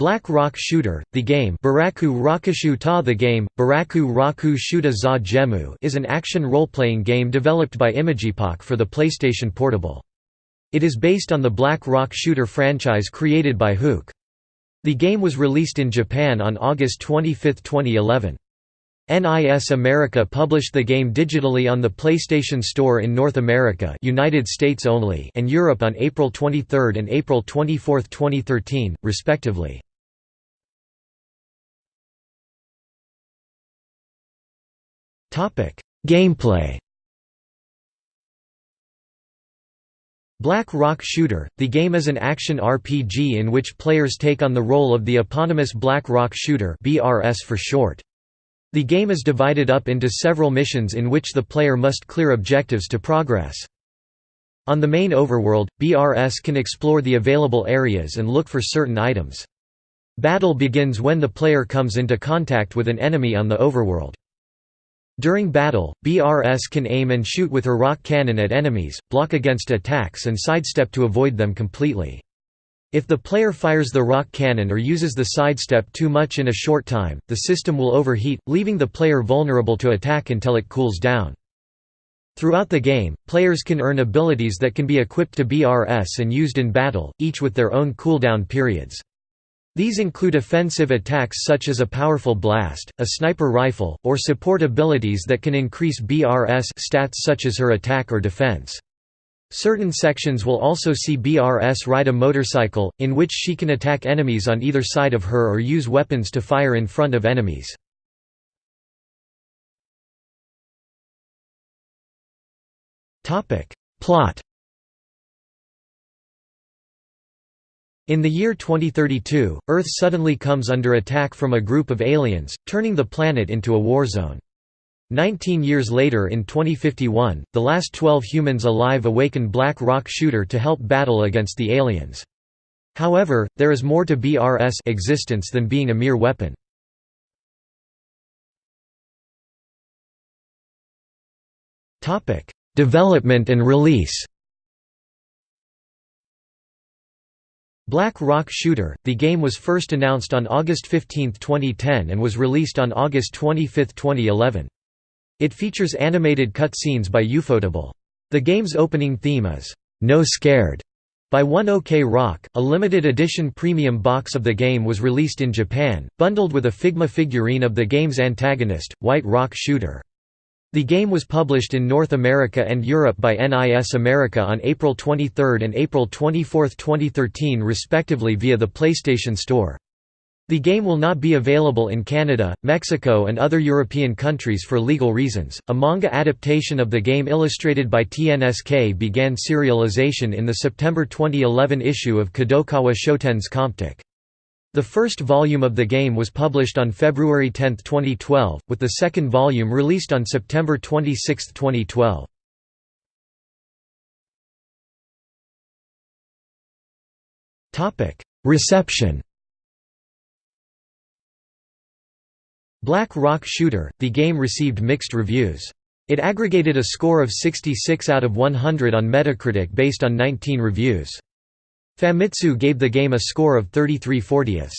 Black Rock Shooter, the game Baraku Rakushu Ta the game, Baraku Raku Shuta za is an action role-playing game developed by Imageepoch for the PlayStation Portable. It is based on the Black Rock Shooter franchise created by Huke. The game was released in Japan on August 25, 2011. NIS America published the game digitally on the PlayStation Store in North America United States only and Europe on April 23 and April 24, 2013, respectively. Gameplay Black Rock Shooter, the game is an action RPG in which players take on the role of the eponymous Black Rock Shooter BRS for short. The game is divided up into several missions in which the player must clear objectives to progress. On the main overworld, BRS can explore the available areas and look for certain items. Battle begins when the player comes into contact with an enemy on the overworld. During battle, BRS can aim and shoot with her rock cannon at enemies, block against attacks and sidestep to avoid them completely. If the player fires the rock cannon or uses the sidestep too much in a short time, the system will overheat, leaving the player vulnerable to attack until it cools down. Throughout the game, players can earn abilities that can be equipped to BRS and used in battle, each with their own cooldown periods. These include offensive attacks such as a powerful blast, a sniper rifle, or support abilities that can increase BRS stats such as her attack or defense. Certain sections will also see BRS ride a motorcycle, in which she can attack enemies on either side of her or use weapons to fire in front of enemies. Plot In the year 2032, Earth suddenly comes under attack from a group of aliens, turning the planet into a war zone. Nineteen years later in 2051, the last 12 humans alive awaken Black Rock Shooter to help battle against the aliens. However, there is more to BRS existence than being a mere weapon. Development and release Black Rock Shooter, the game was first announced on August 15, 2010 and was released on August 25, 2011. It features animated cutscenes by Ufotable. The game's opening theme is, "'No Scared' by One OK Rock. A limited edition premium box of the game was released in Japan, bundled with a Figma figurine of the game's antagonist, White Rock Shooter. The game was published in North America and Europe by NIS America on April 23 and April 24, 2013 respectively via the PlayStation Store. The game will not be available in Canada, Mexico, and other European countries for legal reasons. A manga adaptation of the game illustrated by TNSK began serialization in the September 2011 issue of Kadokawa Shoten's Comptiq. The first volume of the game was published on February 10, 2012, with the second volume released on September 26, 2012. Reception Black Rock Shooter, the game received mixed reviews. It aggregated a score of 66 out of 100 on Metacritic based on 19 reviews. Famitsu gave the game a score of 33 40ths.